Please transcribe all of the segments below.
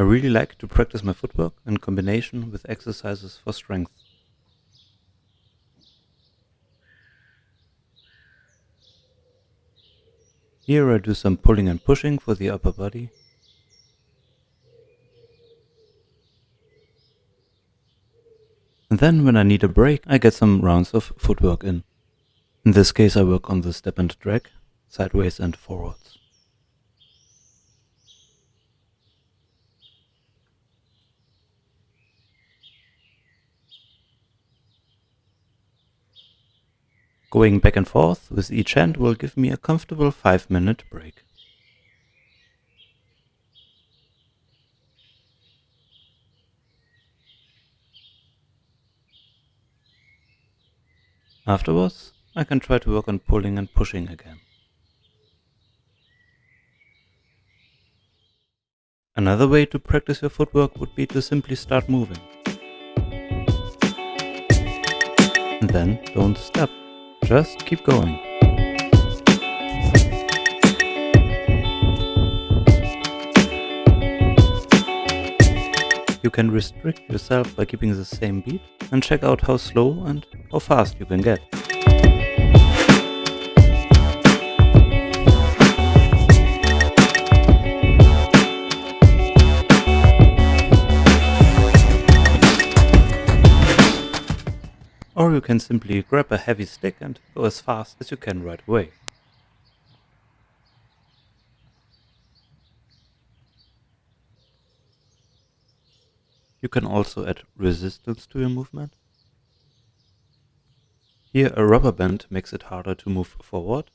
I really like to practice my footwork in combination with exercises for strength. Here I do some pulling and pushing for the upper body. And then when I need a break, I get some rounds of footwork in. In this case I work on the step and drag, sideways and forwards. Going back and forth with each hand will give me a comfortable 5 minute break. Afterwards, I can try to work on pulling and pushing again. Another way to practice your footwork would be to simply start moving. And then don't stop. Just keep going. You can restrict yourself by keeping the same beat and check out how slow and how fast you can get. Or you can simply grab a heavy stick and go as fast as you can right away. You can also add resistance to your movement. Here a rubber band makes it harder to move forward.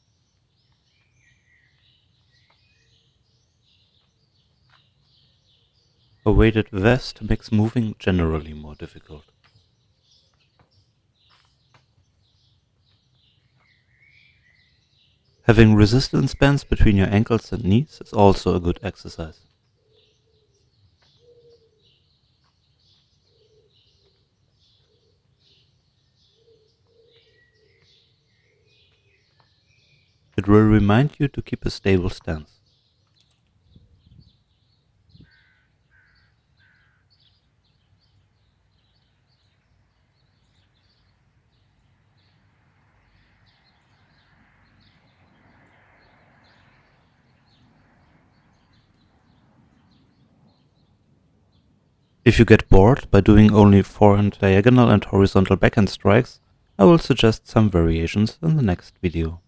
A weighted vest makes moving generally more difficult. Having resistance bands between your ankles and knees is also a good exercise. It will remind you to keep a stable stance. If you get bored by doing only forehand diagonal and horizontal backhand strikes, I will suggest some variations in the next video.